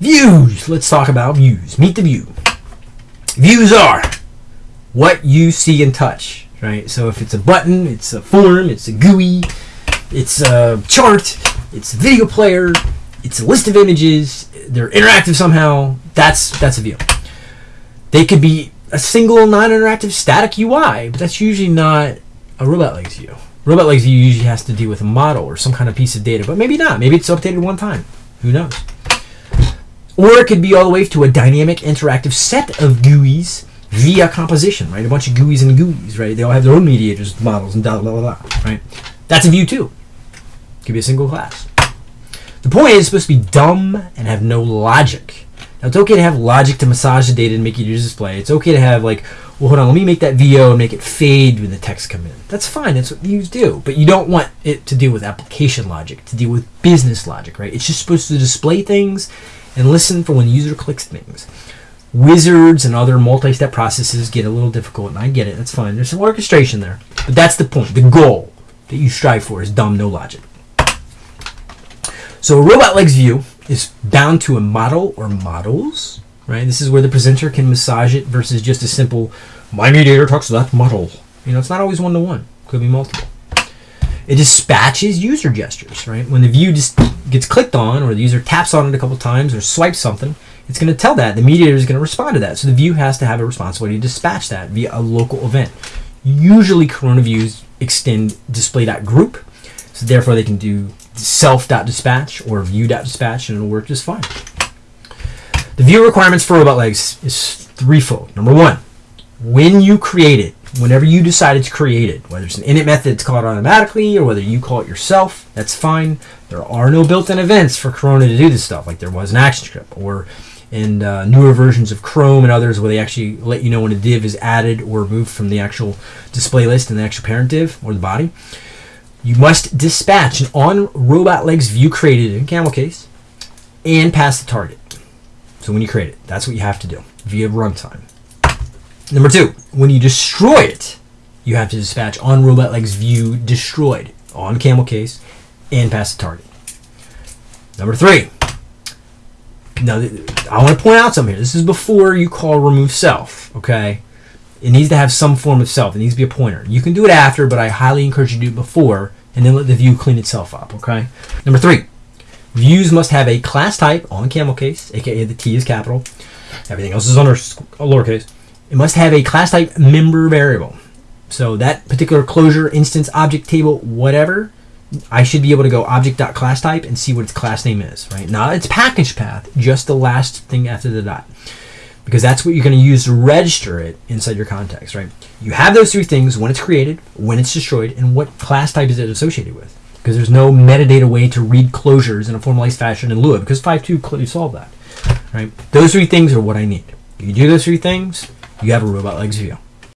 Views. Let's talk about views. Meet the view. Views are what you see and touch, right? So if it's a button, it's a form, it's a GUI, it's a chart, it's a video player, it's a list of images, they're interactive somehow, that's that's a view. They could be a single non-interactive static UI, but that's usually not a Robotlegs view. Robotlegs view usually has to deal with a model or some kind of piece of data, but maybe not. Maybe it's updated one time. Who knows? Or it could be all the way to a dynamic interactive set of GUIs via composition, right? A bunch of GUIs and GUIs, right? They all have their own mediators, models, and blah, blah, blah, right? That's a view too. Could be a single class. The point is it's supposed to be dumb and have no logic. Now, it's okay to have logic to massage the data and make it your display. It's okay to have, like, well, hold on, let me make that VO and make it fade when the text come in. That's fine. That's what views do. But you don't want it to deal with application logic, to deal with business logic, right? It's just supposed to display things and listen for when the user clicks things. Wizards and other multi-step processes get a little difficult, and I get it. That's fine. There's some orchestration there. But that's the point. The goal that you strive for is dumb, no logic. So a Robotlegs view is bound to a model or models, right? This is where the presenter can massage it versus just a simple, my mediator talks to that model. You know, it's not always one-to-one. Could be multiple. It dispatches user gestures, right? When the view just gets clicked on or the user taps on it a couple times or swipes something, it's going to tell that. The mediator is going to respond to that. So the view has to have a responsibility to dispatch that via a local event. Usually Corona views extend display.group, so therefore they can do self.dispatch or view.dispatch and it'll work just fine. The view requirements for Robotlegs is threefold. Number one, when you create it, whenever you decided to create it, whether it's an init method that's called automatically or whether you call it yourself, that's fine. There are no built-in events for Corona to do this stuff, like there was in ActionScript or in uh, newer versions of Chrome and others where they actually let you know when a div is added or removed from the actual display list and the actual parent div or the body. You must dispatch an on Robotlegs view created in camel case and pass the target. So when you create it, that's what you have to do via runtime. Number two, when you destroy it, you have to dispatch on Robotlegs view destroyed on camel case and pass the target. Number three, now I want to point out something here. This is before you call remove self, okay? It needs to have some form of self. It needs to be a pointer. You can do it after, but I highly encourage you to do it before and then let the view clean itself up, okay? Number three, views must have a class type on camel case, aka the T is capital. Everything else is under lowercase. It must have a class type member variable. So that particular closure, instance, object, table, whatever, I should be able to go object.class type and see what its class name is, right? Not its package path, just the last thing after the dot. Because that's what you're going to use to register it inside your context, right? You have those three things when it's created, when it's destroyed, and what class type is it associated with. Because there's no metadata way to read closures in a formalized fashion in Lua, because 5.2 clearly solved that, right? Those three things are what I need. You do those three things, you have a Robotlegs view.